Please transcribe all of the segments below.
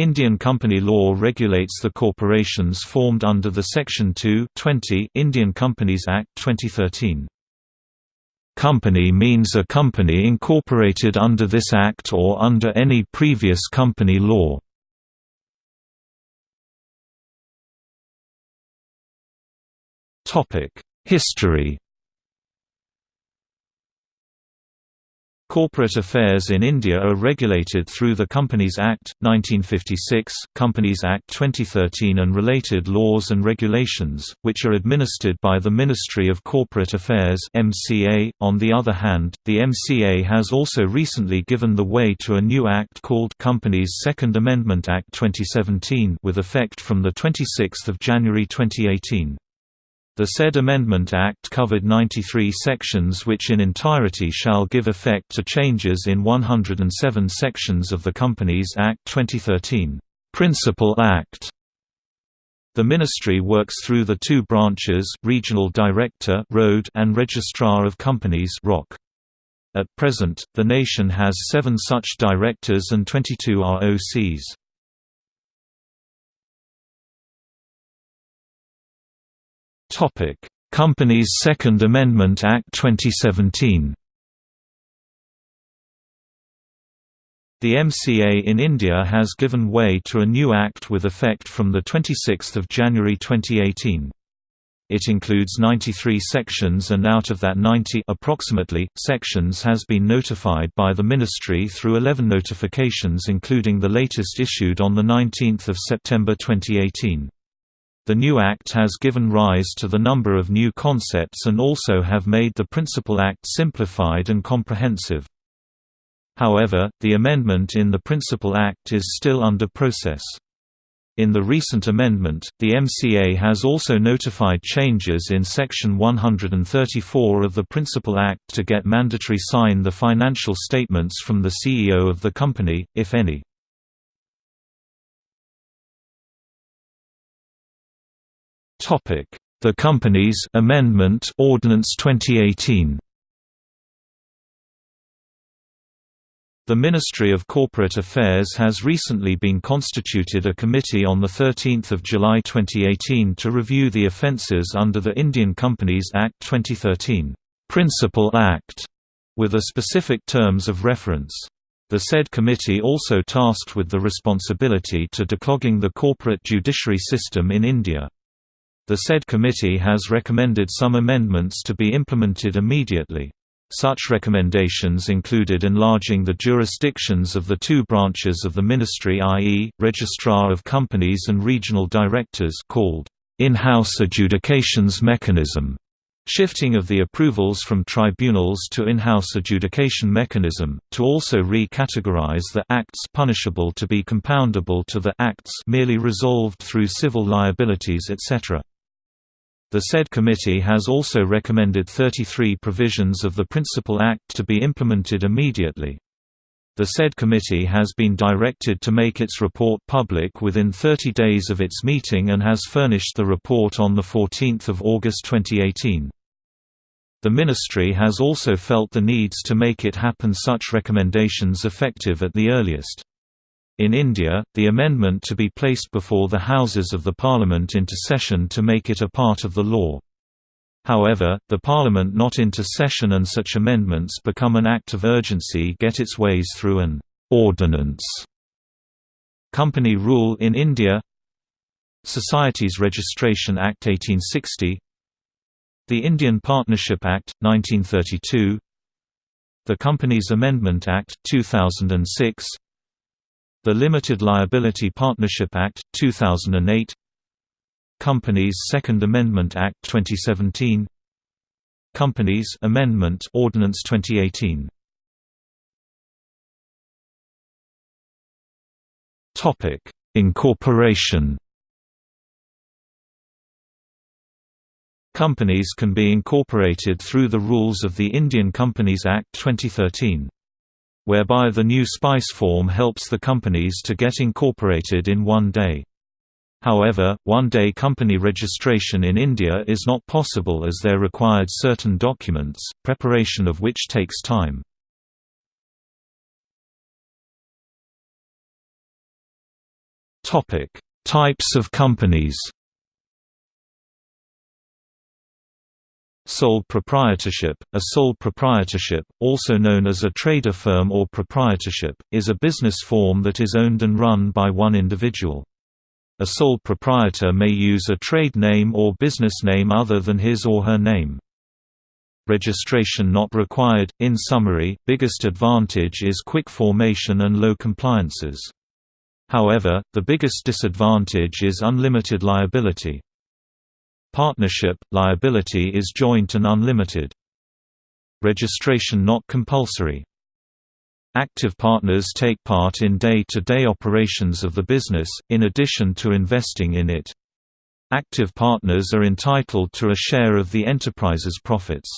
Indian company law regulates the corporations formed under the Section 2 Indian Companies Act 2013. Company means a company incorporated under this act or under any previous company law. History Corporate affairs in India are regulated through the Companies Act, 1956, Companies Act 2013 and related laws and regulations, which are administered by the Ministry of Corporate Affairs. .On the other hand, the MCA has also recently given the way to a new act called Companies Second Amendment Act 2017 with effect from 26 January 2018. The said Amendment Act covered 93 sections which in entirety shall give effect to changes in 107 sections of the Companies Act 2013. Principal Act the ministry works through the two branches Regional Director Road and Registrar of Companies ROC. At present, the nation has seven such directors and 22 ROCs. Topic: Companies Second Amendment Act 2017. The MCA in India has given way to a new act with effect from the 26th of January 2018. It includes 93 sections and out of that 90 approximately, sections has been notified by the Ministry through 11 notifications including the latest issued on the 19th of September 2018. The new Act has given rise to the number of new concepts and also have made the Principal Act simplified and comprehensive. However, the amendment in the Principal Act is still under process. In the recent amendment, the MCA has also notified changes in Section 134 of the Principal Act to get mandatory sign the financial statements from the CEO of the company, if any. The Companies Amendment Ordinance 2018 The Ministry of Corporate Affairs has recently been constituted a committee on 13 July 2018 to review the offences under the Indian Companies Act 2013 Principal Act, with a specific terms of reference. The said committee also tasked with the responsibility to declogging the corporate judiciary system in India. The said committee has recommended some amendments to be implemented immediately. Such recommendations included enlarging the jurisdictions of the two branches of the ministry i.e., Registrar of Companies and Regional Directors called in-house adjudications mechanism, shifting of the approvals from tribunals to in-house adjudication mechanism, to also re-categorize the acts punishable to be compoundable to the acts merely resolved through civil liabilities etc. The said committee has also recommended 33 provisions of the Principal Act to be implemented immediately. The said committee has been directed to make its report public within 30 days of its meeting and has furnished the report on 14 August 2018. The ministry has also felt the needs to make it happen such recommendations effective at the earliest. In India, the amendment to be placed before the Houses of the Parliament into session to make it a part of the law. However, the Parliament not into session and such amendments become an act of urgency get its ways through an ordinance. Company Rule in India Societies Registration Act 1860 The Indian Partnership Act, 1932 The Companies Amendment Act, 2006 the Limited Liability Partnership Act, 2008 Companies Second Amendment Act 2017 Companies Amendment Ordinance 2018 Topic: Incorporation. Companies can be incorporated through the rules of the Indian Companies Act 2013 whereby the new SPICE form helps the companies to get incorporated in one day. However, one-day company registration in India is not possible as there required certain documents, preparation of which takes time. Types of companies Sole proprietorship A sole proprietorship, also known as a trader firm or proprietorship, is a business form that is owned and run by one individual. A sole proprietor may use a trade name or business name other than his or her name. Registration not required. In summary, biggest advantage is quick formation and low compliances. However, the biggest disadvantage is unlimited liability. Partnership – liability is joint and unlimited. Registration not compulsory. Active partners take part in day-to-day -day operations of the business, in addition to investing in it. Active partners are entitled to a share of the enterprise's profits.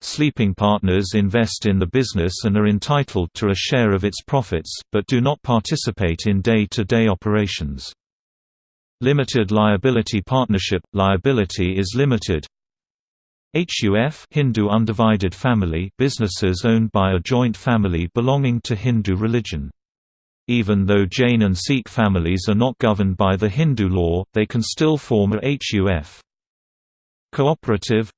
Sleeping partners invest in the business and are entitled to a share of its profits, but do not participate in day-to-day -day operations. Limited liability partnership – liability is limited HUF Hindu undivided family businesses owned by a joint family belonging to Hindu religion. Even though Jain and Sikh families are not governed by the Hindu law, they can still form a HUF. Cooperative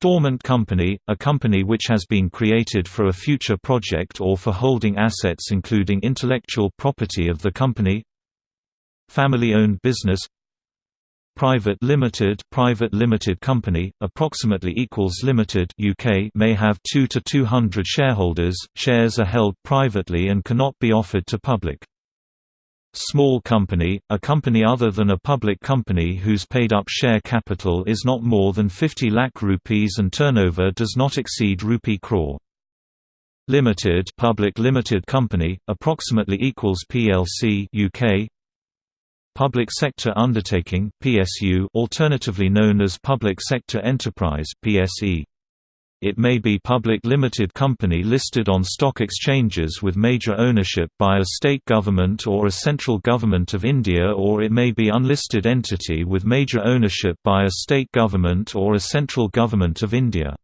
Dormant company, a company which has been created for a future project or for holding assets including intellectual property of the company Family-owned business Private limited private limited company, approximately equals limited UK may have 2 to 200 shareholders, shares are held privately and cannot be offered to public. Small company, a company other than a public company whose paid-up share capital is not more than 50 lakh rupees and turnover does not exceed rupee crore. Limited public limited company, approximately equals PLC UK Public Sector Undertaking (PSU), alternatively known as Public Sector Enterprise (PSE). It may be public limited company listed on stock exchanges with major ownership by a state government or a central government of India or it may be unlisted entity with major ownership by a state government or a central government of India.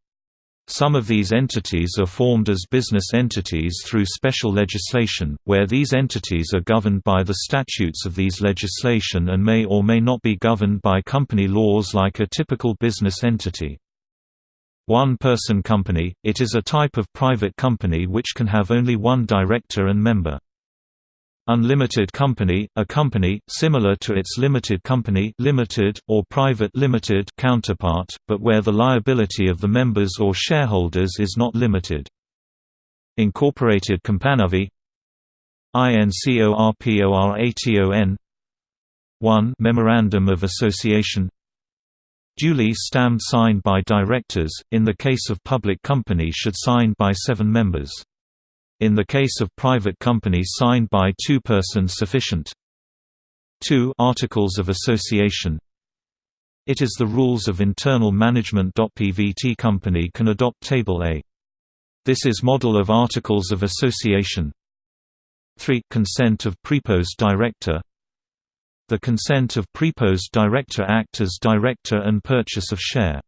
Some of these entities are formed as business entities through special legislation, where these entities are governed by the statutes of these legislation and may or may not be governed by company laws like a typical business entity. One-person company – It is a type of private company which can have only one director and member. Unlimited company, a company, similar to its limited company limited, or private limited counterpart, but where the liability of the members or shareholders is not limited. Incorporated Company INCORPORATON 1 Memorandum of Association Duly stamped signed by directors, in the case of public company should signed by seven members. In the case of private company signed by two persons sufficient. 2 Articles of Association It is the rules of internal management. PVT company can adopt Table A. This is model of Articles of Association 3 Consent of Preposed Director The consent of Preposed Director act as director and purchase of share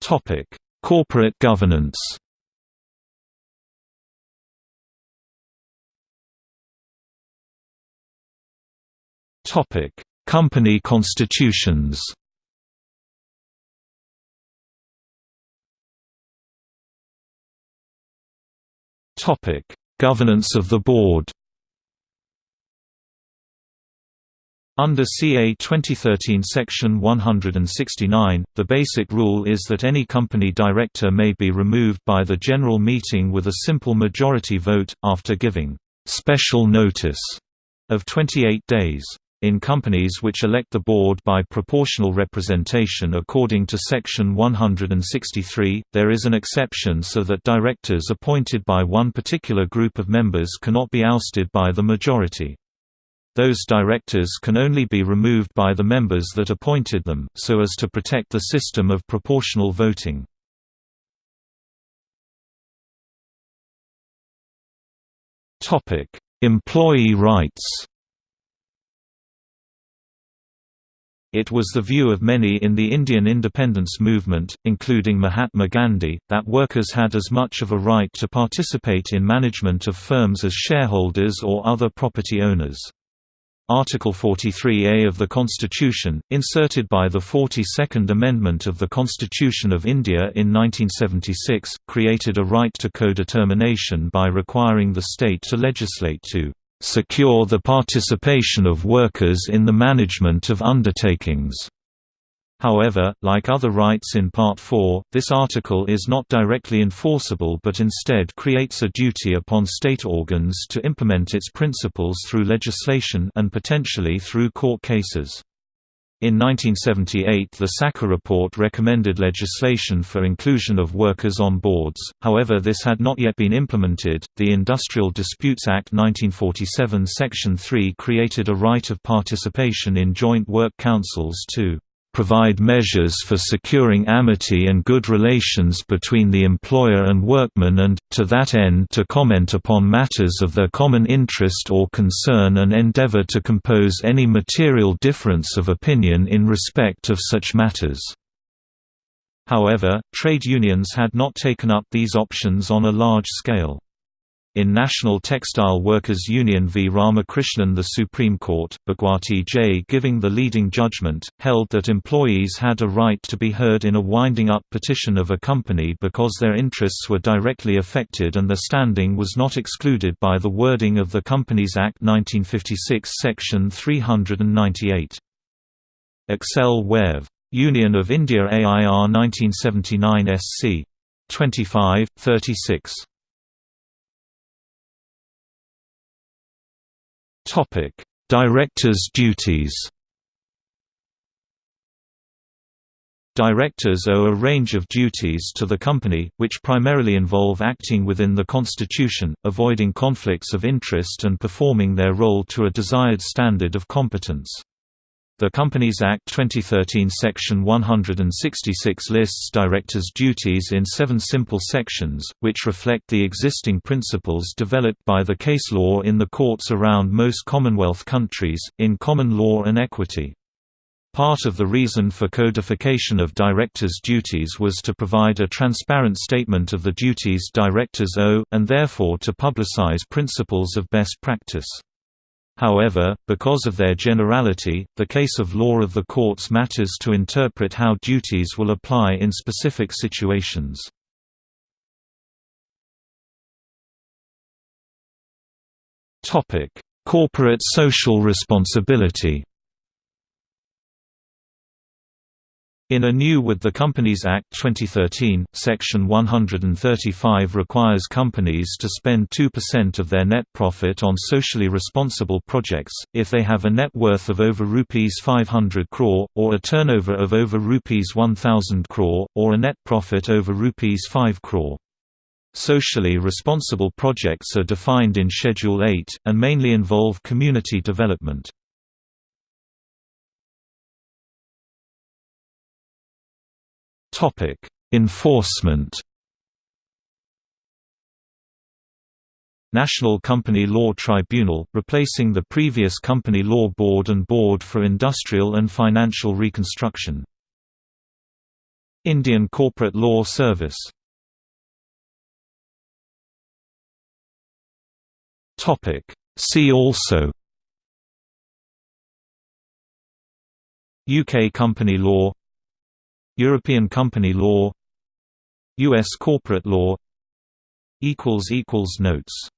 Topic Corporate governance. Topic: Company constitutions. Topic: Governance of the board Under CA 2013 Section 169, the basic rule is that any company director may be removed by the general meeting with a simple majority vote, after giving «special notice» of 28 days. In companies which elect the board by proportional representation according to Section 163, there is an exception so that directors appointed by one particular group of members cannot be ousted by the majority. Those directors can only be removed by the members that appointed them, so as to protect the system of proportional voting. Employee rights It was the view of many in the Indian independence movement, including Mahatma Gandhi, that workers had as much of a right to participate in management of firms as shareholders or other property owners. Article 43A of the Constitution, inserted by the 42nd Amendment of the Constitution of India in 1976, created a right to co-determination by requiring the state to legislate to secure the participation of workers in the management of undertakings. However, like other rights in Part 4, this article is not directly enforceable but instead creates a duty upon state organs to implement its principles through legislation and potentially through court cases. In 1978 the Sachar report recommended legislation for inclusion of workers on boards, however this had not yet been implemented. The Industrial Disputes Act 1947 Section 3 created a right of participation in joint work councils to provide measures for securing amity and good relations between the employer and workmen and, to that end to comment upon matters of their common interest or concern and endeavor to compose any material difference of opinion in respect of such matters. However, trade unions had not taken up these options on a large scale. In National Textile Workers Union v Ramakrishnan the Supreme Court, Bhagwati J. giving the leading judgment, held that employees had a right to be heard in a winding-up petition of a company because their interests were directly affected and their standing was not excluded by the wording of the Companies Act 1956 Section 398. Excel Wear v. Union of India AIR 1979 SC. 25, 36. Directors' duties. Directors owe a range of duties to the company, which primarily involve acting within the constitution, avoiding conflicts of interest and performing their role to a desired standard of competence. The Companies Act 2013 Section 166 lists directors' duties in seven simple sections, which reflect the existing principles developed by the case law in the courts around most Commonwealth countries, in common law and equity. Part of the reason for codification of directors' duties was to provide a transparent statement of the duties directors owe, and therefore to publicize principles of best practice. However, because of their generality, the case of law of the courts matters to interpret how duties will apply in specific situations. Corporate social responsibility In a new with the Companies Act 2013, Section 135 requires companies to spend 2% of their net profit on socially responsible projects, if they have a net worth of over Rs 500 crore, or a turnover of over Rs 1000 crore, or a net profit over Rs 5 crore. Socially responsible projects are defined in Schedule 8, and mainly involve community development. Enforcement. National Company Law Tribunal, replacing the previous Company Law Board and Board for Industrial and Financial Reconstruction. Indian Corporate Law Service Topic See also UK company law European company law U.S. corporate law Notes